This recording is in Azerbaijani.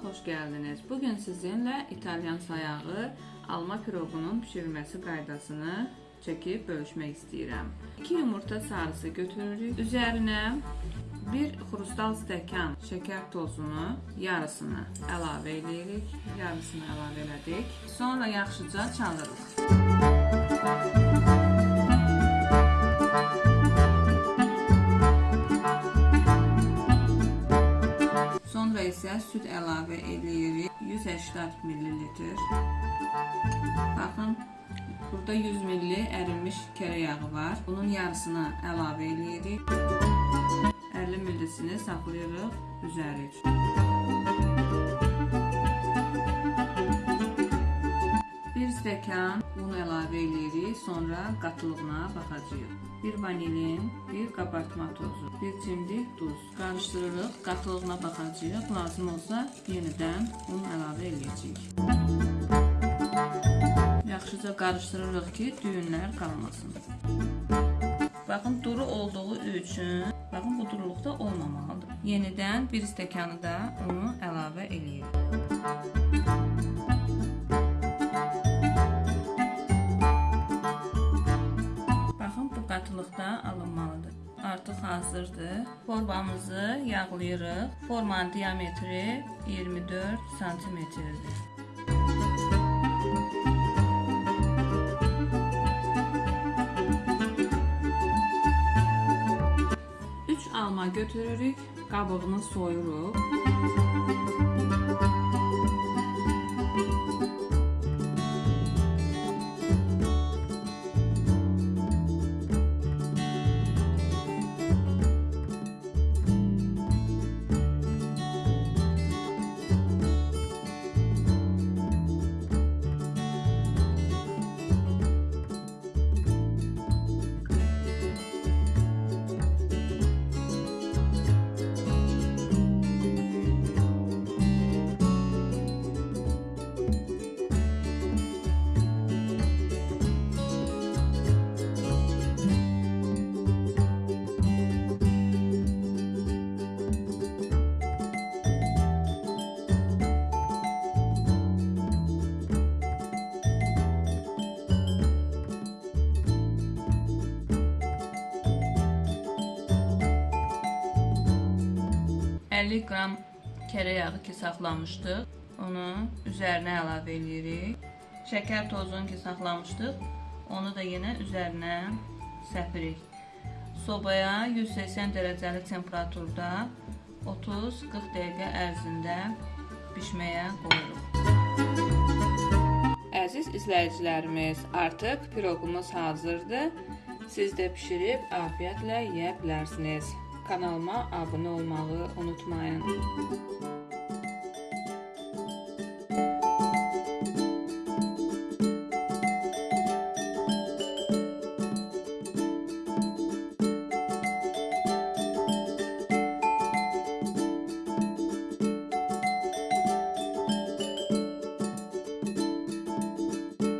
gəldiniz. Bugün sizinlə İtalyan sayağı alma piroqunun bişirilməsi qaydasını çəkib bölüşmək istəyirəm. 2 yumurta sarısı götürürük. Üzərinə 1 xrustal stəkan şəkər tozunu yarısını əlavə edirik. Yarısını əlavə elədik. Sonra yaxşıca çalırıq. Sonra isə süd əlavə edirik. 180 ml. Baxın, burada 100 ml ərinmiş kərə yağı var. Bunun yarısını əlavə edirik. 50 ml-sini saxlayırıq üzəri üçün. Stəkan un əlavə edirik, sonra qatılığına baxacağıq. Bir vanilin, bir qabartma tozu, bir cimdik duz. Qarışdırırıq, qatılığına baxacağıq. Lazım olsa yenidən un əlavə edəcəyik. Yaxşıca qarışdırırıq ki, düyünlər qalmasın. Baxın, duru olduğu üçün, baxın bu duruluqda olmamalıdır. Yenidən bir stəkanı da unu əlavə eləyirik. Hazırdır. Formamızı yağlayırıq. Formanın diametri 24 santimetrdir. Üç alma götürürük, qabığını soyuruq. Elli qram kərə yağı ki saxlamışdıq, onu üzərinə əlavə edirik. Şəkər tozunu ki saxlamışdıq, onu da yenə üzərinə səpirik. Sobaya 180 dərəcəli temperaturda 30-40 dəqiqə ərzində bişməyə qoyuruq. Əziz izləyicilərimiz, artıq piroqumuz hazırdır. Siz də bişirib afiyətlə yeyə bilərsiniz. Kanalıma abunə olmağı unutmayın.